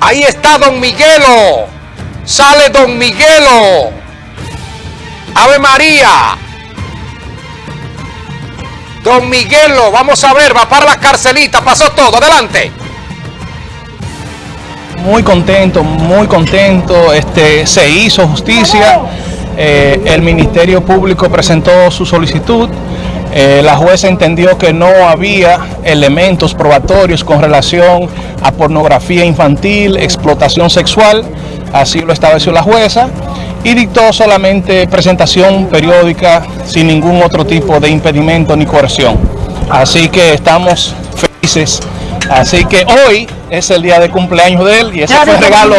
Ahí está Don Miguelo. Sale Don Miguelo. Ave María. Don Miguelo, vamos a ver, va para la carcelita, pasó todo, adelante. Muy contento, muy contento, este, se hizo justicia, eh, el Ministerio Público presentó su solicitud, eh, la jueza entendió que no había elementos probatorios con relación a pornografía infantil, explotación sexual, así lo estableció la jueza, y dictó solamente presentación periódica sin ningún otro tipo de impedimento ni coerción. Así que estamos felices. Así que hoy es el día de cumpleaños de él y ese fue el regalo,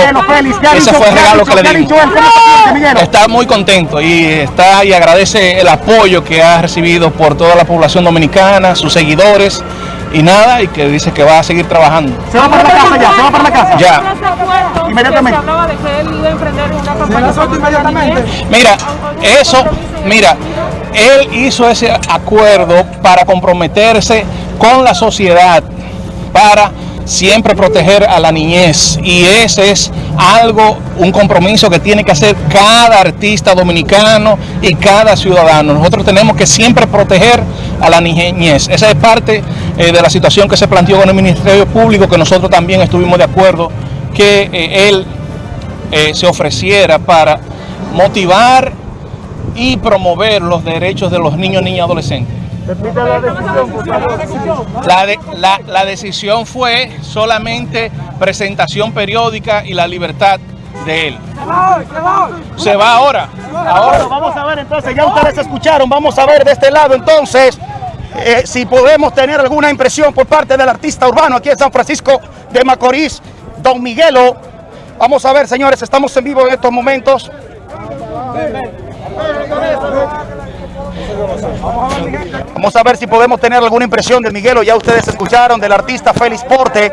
ese fue el regalo que le dimos. Está muy contento y está y agradece el apoyo que ha recibido por toda la población dominicana, sus seguidores y nada, y que dice que va a seguir trabajando. ¿Se va para la casa ya? ¿Se va para la casa? Ya. Inmediatamente. Mira, eso, mira, él hizo ese acuerdo para comprometerse con la sociedad, para siempre proteger a la niñez y ese es algo, un compromiso que tiene que hacer cada artista dominicano y cada ciudadano. Nosotros tenemos que siempre proteger a la niñez. Esa es parte eh, de la situación que se planteó con el Ministerio Público, que nosotros también estuvimos de acuerdo que eh, él eh, se ofreciera para motivar y promover los derechos de los niños, niñas y adolescentes. La, de, la, la, decisión fue solamente presentación periódica y la libertad de él. Se va ahora. Ahora vamos a ver entonces, ya ustedes escucharon, vamos a ver de este lado entonces eh, si podemos tener alguna impresión por parte del artista urbano aquí en San Francisco de Macorís, Don Miguelo. Vamos a ver, señores, estamos en vivo en estos momentos. Vamos a ver si podemos tener alguna impresión de Miguelo. Ya ustedes escucharon del artista Félix Porte,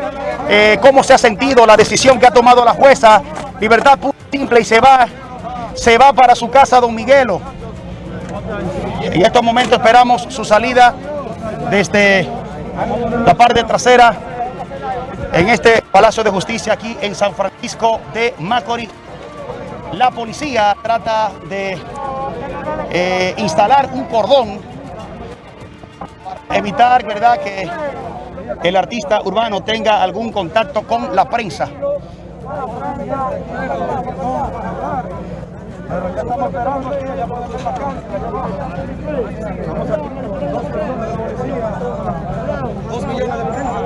eh, cómo se ha sentido la decisión que ha tomado la jueza. Libertad simple y se va, se va para su casa don Miguelo. En estos momentos esperamos su salida desde la parte trasera en este Palacio de Justicia aquí en San Francisco de Macorís. La policía trata de eh, instalar un cordón evitar ¿verdad? que el artista urbano tenga algún contacto con la prensa.